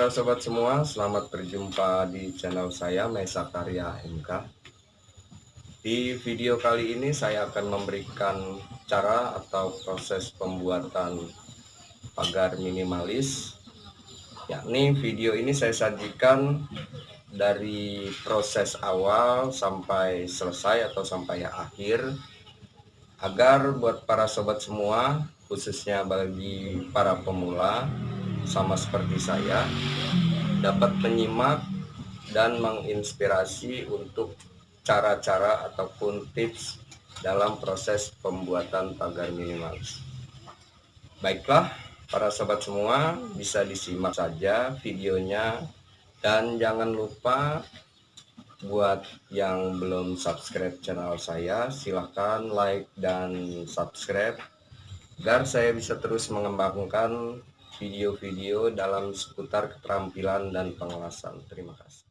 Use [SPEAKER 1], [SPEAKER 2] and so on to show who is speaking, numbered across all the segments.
[SPEAKER 1] para sobat semua, selamat berjumpa di channel saya Mesa Karya MK. Di video kali ini saya akan memberikan cara atau proses pembuatan pagar minimalis. Yakni video ini saya sajikan dari proses awal sampai selesai atau sampai akhir agar buat para sobat semua khususnya bagi para pemula sama seperti saya dapat menyimak dan menginspirasi untuk cara-cara ataupun tips dalam proses pembuatan pagar minimalis. Baiklah, para sobat semua bisa disimak saja videonya dan jangan lupa buat yang belum subscribe channel saya silahkan like dan subscribe agar saya bisa terus mengembangkan video-video dalam seputar keterampilan dan pengawasan. Terima kasih.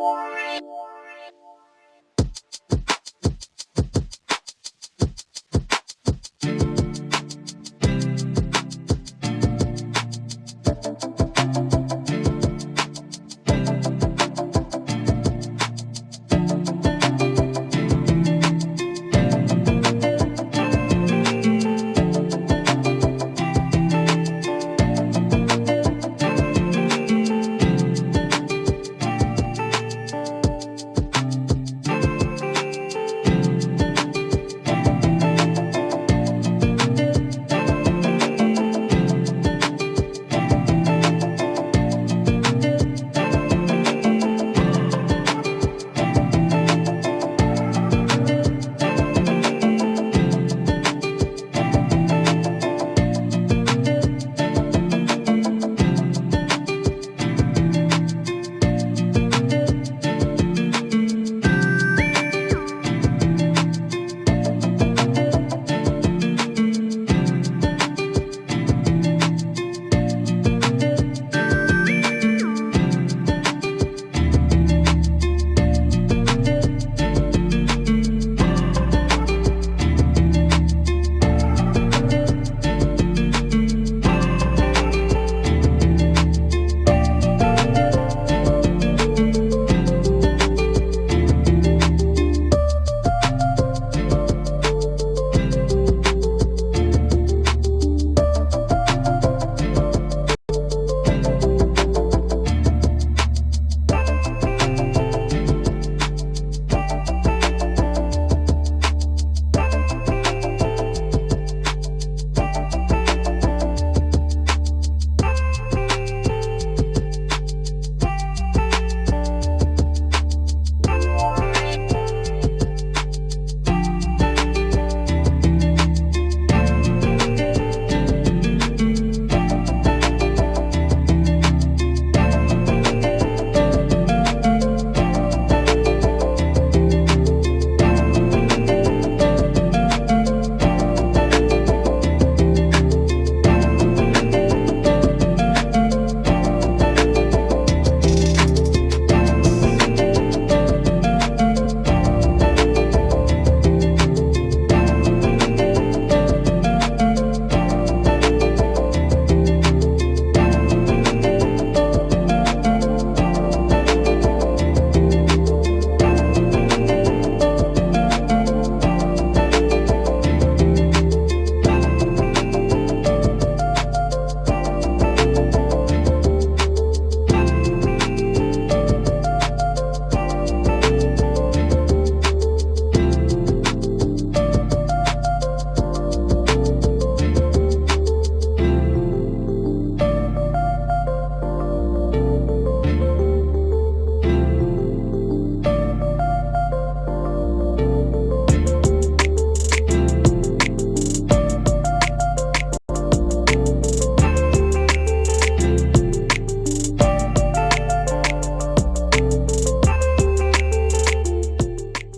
[SPEAKER 1] Wow.